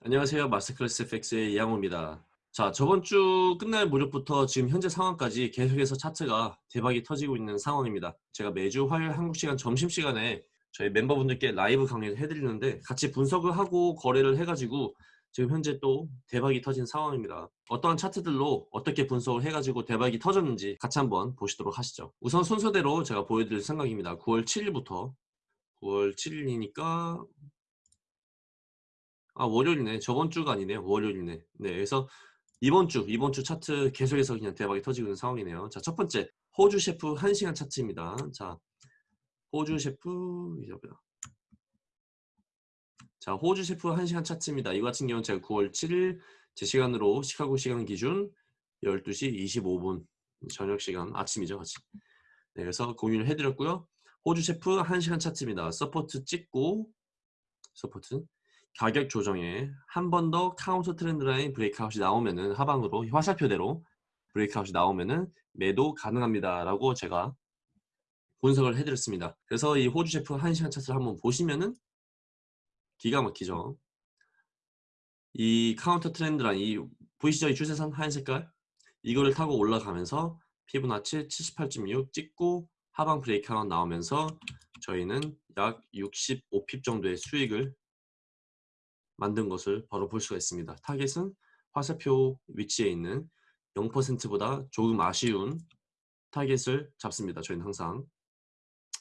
안녕하세요. 마스터클래스 FX의 이양호입니다. 자, 저번 주 끝날 무렵부터 지금 현재 상황까지 계속해서 차트가 대박이 터지고 있는 상황입니다. 제가 매주 화요일 한국 시간 점심시간에 저희 멤버분들께 라이브 강의를 해드리는데 같이 분석을 하고 거래를 해가지고 지금 현재 또 대박이 터진 상황입니다. 어떠한 차트들로 어떻게 분석을 해가지고 대박이 터졌는지 같이 한번 보시도록 하시죠. 우선 순서대로 제가 보여드릴 생각입니다. 9월 7일부터 9월 7일이니까 아 월요일이네. 저번 주가 아니네요. 월요일이네. 네, 그래서 이번 주 이번 주 차트 계속해서 그냥 대박이 터지고 있는 상황이네요. 자, 첫 번째 호주 셰프 1시간 차트입니다. 자, 호주 셰프 이제 보자. 자, 호주 셰프 1시간 차트입니다. 이 같은 경우는 제가 9월 7일 제 시간으로 시카고 시간 기준 12시 25분 저녁 시간 아침이죠, 아침. 네, 그래서 공유를 해드렸고요. 호주 셰프 1시간 차트입니다. support 찍고 support 가격 조정에 한 번 더 counter trend line breakout이 나오면은 하방으로 화살표대로 breakout이 나오면은 매도 가능합니다 라고 제가 분석을 해드렸습니다. 그래서 이 호주 셰프 1시간 차트를 한번 보시면은 기가 막히죠. 이 counter trend line 이 보이시죠? 이 추세선 하얀 색깔? 이거를 타고 올라가면서 피보나치 78.6 찍고 하방 breakout 나오면서 저희는 약 65pip 정도의 수익을 만든 것을 바로 볼 수가 있습니다. 타겟은 화살표 위치에 있는 0%보다 조금 아쉬운 타겟을 잡습니다. 저희는 항상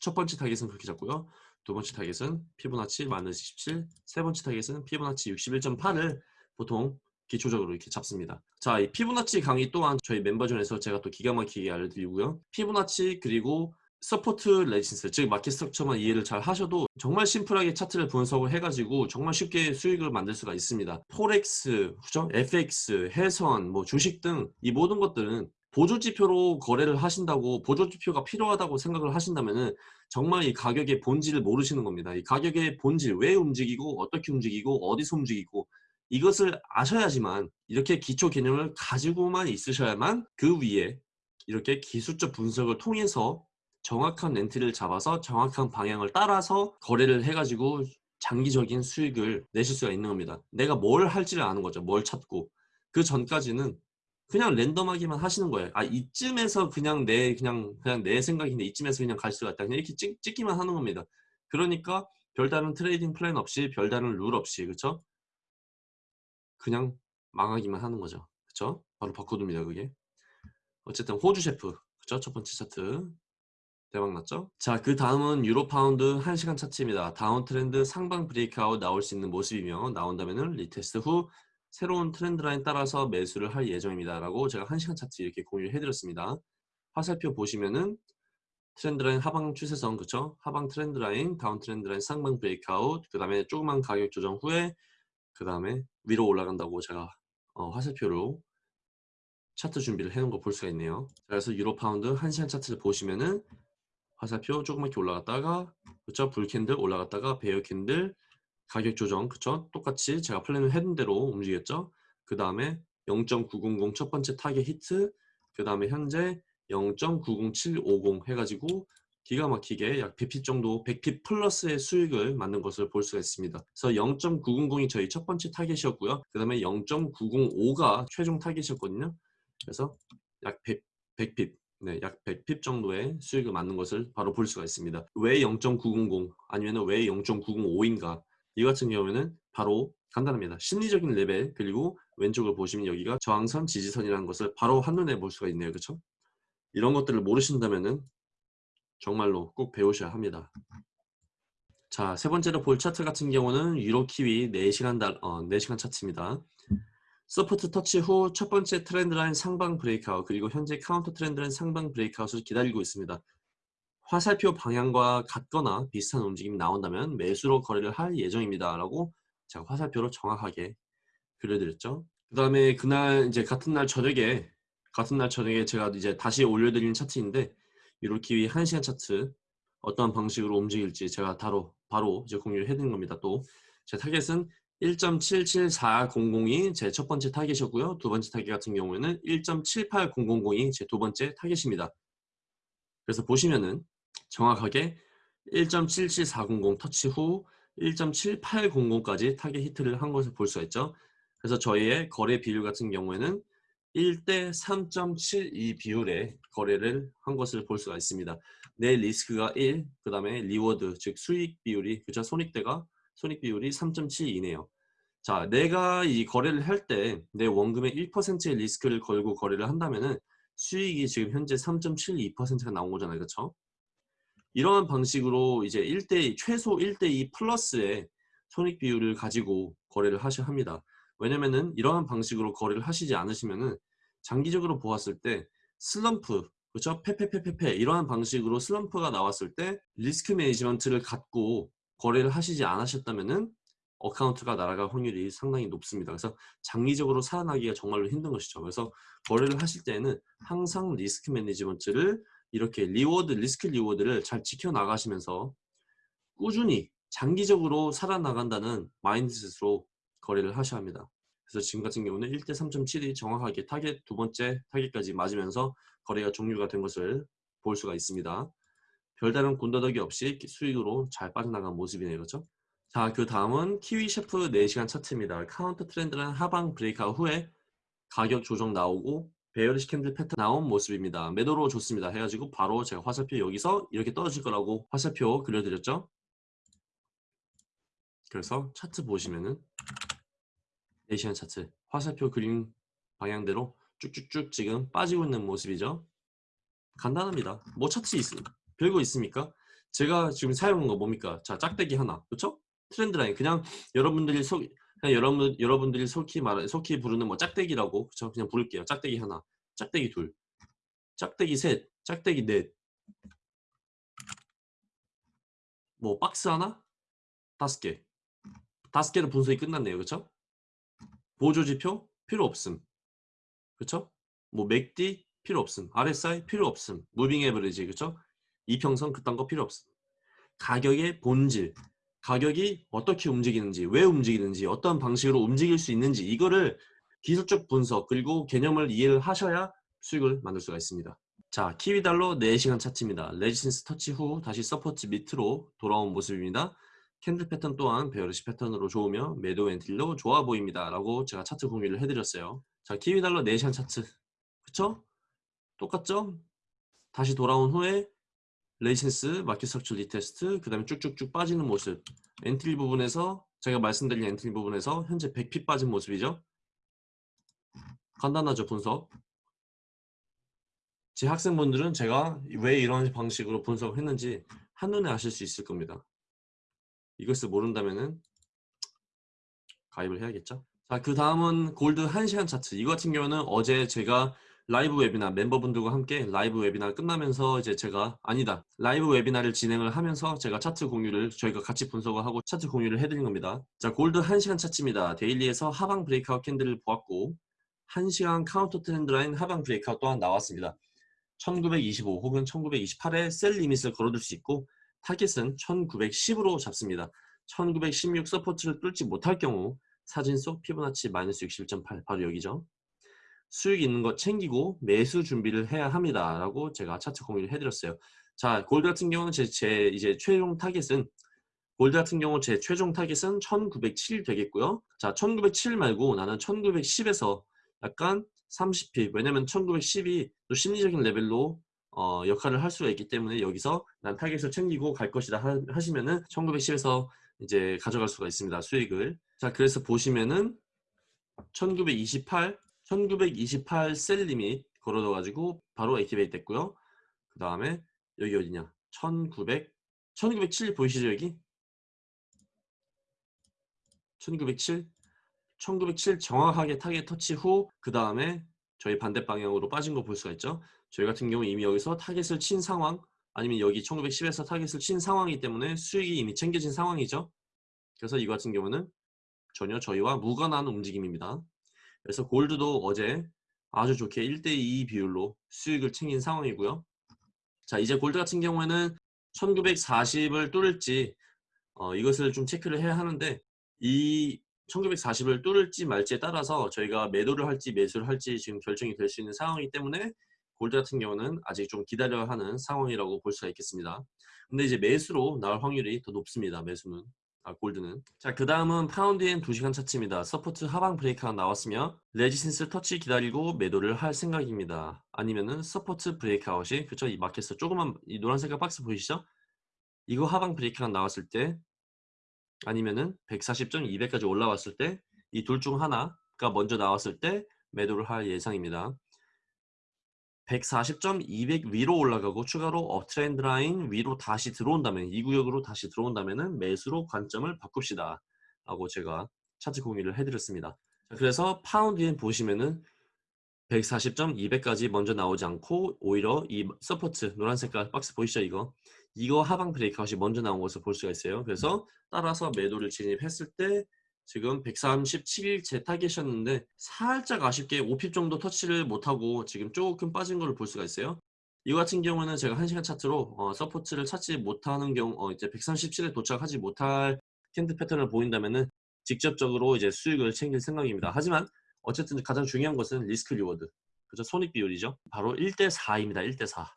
첫 번째 타겟은 그렇게 잡고요. 두 번째 타겟은 피보나치 마이너스 17, 세 번째 타겟은 피보나치 61.8을 보통 기초적으로 이렇게 잡습니다. 자, 이 피보나치 강의 또한 저희 member zone에서 제가 또 기가 막히게 알려드리고요. 피보나치 그리고 support resistance 즉 market structure만 이해를 잘 하셔도 정말 심플하게 차트를 분석을 해가지고 정말 쉽게 수익을 만들 수가 있습니다 forex, 그죠? FX, 해선, 뭐 주식 등 이 모든 것들은 보조지표로 거래를 하신다고 보조지표가 필요하다고 생각을 하신다면 정말 이 가격의 본질을 모르시는 겁니다 이 가격의 본질 왜 움직이고 어떻게 움직이고 어디서 움직이고 이것을 아셔야지만 이렇게 기초 개념을 가지고만 있으셔야만 그 위에 이렇게 기술적 분석을 통해서 정확한 렌트를 잡아서 정확한 방향을 따라서 거래를 해가지고 장기적인 수익을 내실 수가 있는 겁니다. 내가 뭘 할지를 아는 거죠. 뭘 찾고 그 전까지는 그냥 랜덤하게만 하시는 거예요. 아 이쯤에서 그냥 내 그냥 그냥 내 생각인데 이쯤에서 그냥 갈 수가 있다. 그냥 이렇게 찍, 찍기만 하는 겁니다. 그러니까 별다른 trading plan 없이 별다른 룰 없이 그쵸? 그냥 망하기만 하는 거죠. 그쵸? 바로 바코드입니다. 그게. 어쨌든 호주 셰프 그쵸? 첫 번째 차트 대박 났죠? 자, 그 다음은 유로 파운드 1시간 차트입니다. down trend 상방 breakout 나올 수 있는 모습이며 나온다면 retest 후 새로운 trend line 따라서 매수를 할 예정입니다. 라고 제가 1시간 차트 이렇게 공유를 해드렸습니다. 화살표 보시면은 trend line 하방 추세선 그쵸? 하방 trend line, down trend line 상방 breakout 그 다음에 조그만 가격 조정 후에 그 다음에 위로 올라간다고 제가 어, 화살표로 차트 준비를 해놓은 거 볼 수가 있네요. 그래서 유로 파운드 1시간 차트를 보시면은 화살표 조그맣게 올라갔다가 그쵸? bull candle 올라갔다가 bear candle 가격 조정 그쵸? 똑같이 제가 plan을 했는 대로 움직였죠? 그 다음에 0.900 첫 번째 타겟 히트 그 다음에 현재 0.90750 해가지고 기가 막히게 약 100pip 정도 100pip 플러스의 수익을 만든 것을 볼 수가 있습니다. 그래서 0.900이 저희 첫 번째 타겟이었고요. 그 다음에 0.905가 최종 타겟이었거든요. 그래서 약 100, 100pip 네, 약 100pip 정도의 수익을 맞는 것을 바로 볼 수가 있습니다. 왜 0.900 아니면 왜 0.905인가 이 같은 경우에는 바로 간단합니다. 심리적인 레벨 그리고 왼쪽을 보시면 여기가 저항선 지지선이라는 것을 바로 한눈에 볼 수가 있네요. 그렇죠? 이런 것들을 모르신다면 정말로 꼭 배우셔야 합니다. 자, 세 번째로 볼 차트 같은 경우는 유로 키위 4시간, 달, 어, 4시간 차트입니다. support 터치 후 첫 번째 trend line 상방 breakout 그리고 현재 counter trend line 상방 breakout을 기다리고 있습니다. 화살표 방향과 같거나 비슷한 움직임이 나온다면 매수로 거래를 할 예정입니다. 라고 제가 화살표로 정확하게 그려드렸죠. 그 다음에 그날 이제 같은 날 저녁에 같은 날 저녁에 제가 이제 다시 올려드리는 차트인데 유로키위 1시간 차트 어떠한 방식으로 움직일지 제가 바로 바로 이제 공유를 해드린 겁니다. 또 제 타겟은 1.77400이 제 첫 번째 타겟이었고요. 두 번째 타겟 같은 경우에는 1.78000이 제 두 번째 타겟입니다. 그래서 보시면은 정확하게 1.77400 터치 후 1.7800까지 타겟 히트를 한 것을 볼 수가 있죠. 그래서 저희의 거래 비율 같은 경우에는 1대 3.72 비율의 거래를 한 것을 볼 수가 있습니다. 내 리스크가 1, 그 다음에 reward, 즉 수익 비율이, 그죠? 손익대가, 손익 비율이 3.72네요. 자, 내가 이 거래를 할 때 내 원금의 1%의 리스크를 걸고 거래를 한다면은 수익이 지금 현재 3.72%가 나온 거잖아요. 그렇죠? 이러한 방식으로 이제 1대2 최소 1대2 플러스의 손익 비율을 가지고 거래를 하셔야 합니다. 왜냐면은 이러한 방식으로 거래를 하시지 않으시면은 장기적으로 보았을 때 슬럼프 그렇죠? 페페페페페 이러한 방식으로 슬럼프가 나왔을 때 risk management를 갖고 거래를 하시지 않으셨다면은 account가 날아갈 확률이 상당히 높습니다. 그래서 장기적으로 살아나기가 정말로 힘든 것이죠. 그래서 거래를 하실 때는 항상 risk management를 이렇게 reward, risk reward를 잘 지켜나가시면서 꾸준히 장기적으로 살아나간다는 mindset으로 거래를 하셔야 합니다. 그래서 지금 같은 경우는 1대 3.7이 정확하게 타겟 두 번째 타겟까지 맞으면서 거래가 종료가 된 것을 볼 수가 있습니다. 별다른 군더더기 없이 수익으로 잘 빠져나간 모습이네요. 그렇죠? 자, 그 다음은 키위 CHF 4시간 차트입니다. counter trend는 하방 breakout 후에 가격 조정 나오고 bearish candle 패턴 나온 모습입니다. 매도로 좋습니다. 해가지고 바로 제가 화살표 여기서 이렇게 떨어질 거라고 화살표 그려드렸죠. 그래서 차트 보시면은 4시간 차트 화살표 그림 방향대로 쭉쭉쭉 지금 빠지고 있는 모습이죠. 간단합니다. 뭐 차트 있, 별거 있습니까? 제가 지금 사용한 거 뭡니까? 자, 짝대기 하나. 그렇죠? 트렌드 라인 그냥 여러분들이 속 그냥 여러분 여러분들이 속히 말 속히 부르는 뭐 짝대기라고 그쵸 그냥 부를게요. 짝대기 하나, 짝대기 둘, 짝대기 셋, 짝대기 넷. 뭐 박스 하나, 다섯 개. 다섯 개는 분석이 끝났네요. 그렇죠? 보조 지표 필요 없음. 그렇죠? 뭐 MACD 필요 없음. RSI 필요 없음. moving average 그렇죠? 이평선 그딴 거 필요 없음. 가격의 본질 가격이 어떻게 움직이는지, 왜 움직이는지, 어떤 방식으로 움직일 수 있는지 이거를 기술적 분석 그리고 개념을 이해를 하셔야 수익을 만들 수가 있습니다. 자, 키위달러 4시간 차트입니다. resistance 터치 후 다시 support 밑으로 돌아온 모습입니다. candle 패턴 또한 bearish 패턴으로 좋으며 매도 entry로 좋아 보입니다. 라고 제가 차트 공유를 해드렸어요. 자, 키위달러 4시간 차트. 그쵸? 똑같죠? 다시 돌아온 후에 resistance, market structure retest, 그 다음에 쭉쭉쭉 빠지는 모습 entry 부분에서 제가 말씀드린 entry 부분에서 현재 100 pip 빠진 모습이죠. 간단하죠, 분석. 제 학생분들은 제가 왜 이런 방식으로 분석을 했는지 한눈에 아실 수 있을 겁니다. 이것을 모른다면 가입을 해야겠죠. 자, 그 다음은 골드 1시간 차트. 이거 같은 경우는 어제 제가 live webinar 멤버분들과 함께 live webinar 끝나면서 이제 제가 아니다. live webinar를 진행을 하면서 제가 차트 공유를 저희가 같이 분석을 하고 차트 공유를 해드린 겁니다. 자 골드 1시간 차트입니다. daily에서 하방 breakout candle을 보았고 1시간 counter trend line 하방 breakout 또한 나왔습니다. 1925 혹은 1928에 sell limit을 걸어둘 수 있고 타겟은 1910으로 잡습니다. 1916 support를 뚫지 못할 경우 사진 속 피보나치 마이너스 61.8 바로 여기죠 수익 있는 거 챙기고 매수 준비를 해야 합니다. 라고 제가 차트 공유를 해드렸어요. 자, 골드 같은 경우는 제, 제 이제 최종 타겟은 골드 같은 경우 제 최종 타겟은 1907 되겠고요. 자, 1907 말고 나는 1910에서 약간 30 pip 왜냐면 1910이 또 심리적인 레벨로 어, 역할을 할 수가 있기 때문에 여기서 난 타겟을 챙기고 갈 것이다 하, 시면은 1910에서 이제 가져갈 수가 있습니다. 수익을. 자, 그래서 보시면은 1928 1928 sell limit 걸어둬가지고 바로 activate 됐고요. 그 다음에 여기 어디냐? 1900, 1907 보이시죠 여기? 1907, 1907 정확하게 타겟 터치 후 그 다음에 저희 반대 방향으로 빠진 거 볼 수가 있죠. 저희 같은 경우 이미 여기서 타겟을 친 상황 아니면 여기 1910에서 타겟을 친 상황이기 때문에 수익이 이미 챙겨진 상황이죠. 그래서 이 같은 경우는 전혀 저희와 무관한 움직임입니다. 그래서 골드도 어제 아주 좋게 1대2 비율로 수익을 챙긴 상황이고요. 자 이제 골드 같은 경우에는 1940을 뚫을지 어, 이것을 좀 체크를 해야 하는데 이 1940을 뚫을지 말지에 따라서 저희가 매도를 할지 매수를 할지 지금 결정이 될 수 있는 상황이기 때문에 골드 같은 경우는 아직 좀 기다려야 하는 상황이라고 볼 수가 있겠습니다. 근데 이제 매수로 나올 확률이 더 높습니다. 매수는. 아, 골드는. 자, 그 다음은 파운드엔 2시간 차트입니다. support 하방 break가 나왔으며 resistance 터치 기다리고 매도를 할 생각입니다. 아니면은 support breakout이 그쵸? 이 마켓에서 조그만 이 노란색깔 박스 보이시죠? 이거 하방 break가 나왔을 때 아니면은 140.200까지 올라왔을 때 이 둘 중 하나가 먼저 나왔을 때 매도를 할 예상입니다. 140.200 위로 올라가고 추가로 uptrend line 위로 다시 들어온다면 이 구역으로 다시 들어온다면 매수로 관점을 바꿉시다. 라고 제가 차트 공유를 해드렸습니다. 그래서 파운드엔 보시면은 140.200까지 먼저 나오지 않고 오히려 이 support 노란 색깔 박스 보이시죠 이거? 이거 하방 breakout이 먼저 나온 것을 볼 수가 있어요. 그래서 따라서 매도를 진입했을 때 지금 137제 타겟이었는데 살짝 아쉽게 5pip 정도 터치를 못하고 지금 조금 빠진 걸를 볼 수가 있어요. 이거 같은 경우는 제가 1시간 차트로 어, support를 찾지 못하는 경우 어, 이제 137에 도착하지 못할 candle 패턴을 보인다면은 직접적으로 이제 수익을 챙길 생각입니다. 하지만 어쨌든 가장 중요한 것은 risk reward 그죠 손익 비율이죠. 바로 1대 4입니다. 1대 4.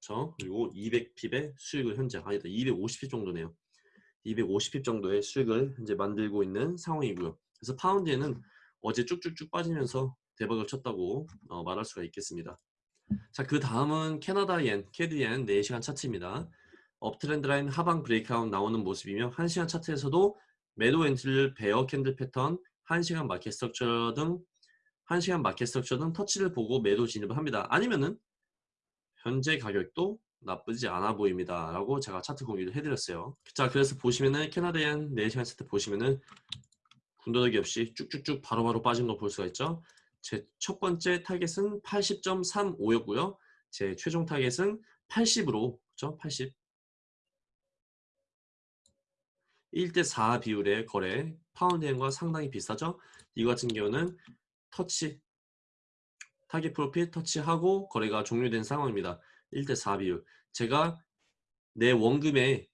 그렇죠? 그리고 200pip의 수익을 현재 아니다 250pip 정도네요. 250pip 정도의 수익을 이제 만들고 있는 상황이고요. 그래서 파운드엔은 어제 쭉쭉쭉 빠지면서 대박을 쳤다고 어, 말할 수가 있겠습니다. 자, 그 다음은 캐나다 엔, CAD 엔 4시간 차트입니다. uptrend line 하방 breakout 나오는 모습이며 1시간 차트에서도 매도 entry를 bear candle 패턴, 1시간 market structure 등 1시간 market structure 등 터치를 보고 매도 진입을 합니다. 아니면은 현재 가격도 나쁘지 않아 보입니다 라고 제가 차트 공유를 해드렸어요. 자 그래서 보시면은 캐나다엔 4시간 차트 보시면은 군더더기 없이 쭉쭉쭉 바로바로 빠진 거 볼 수가 있죠? 제 첫 번째 타겟은 80.35였고요. 제 최종 타겟은 80으로 그죠 80 1대4 비율의 거래 파운드엔과 상당히 비슷하죠? 이거 같은 경우는 터치 target profit 터치하고 거래가 종료된 상황입니다 1대 4 비율. 제가 내 원금에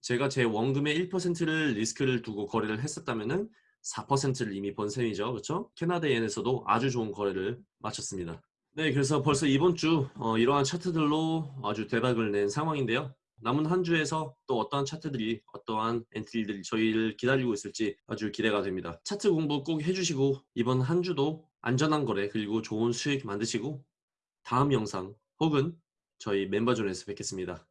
제가 제 원금의 1%를 리스크를 두고 거래를 했었다면은 4%를 이미 번 셈이죠. 그렇죠? 캐나다엔에서도 아주 좋은 거래를 마쳤습니다. 네, 그래서 벌써 이번 주 어, 이러한 차트들로 아주 대박을 낸 상황인데요. 남은 한 주에서 또 어떠한 차트들이 어떠한 entry들이 저희를 기다리고 있을지 아주 기대가 됩니다. 차트 공부 꼭 해주시고 이번 한 주도 안전한 거래 그리고 좋은 수익 만드시고 다음 영상 혹은 저희 멤버존에서 뵙겠습니다.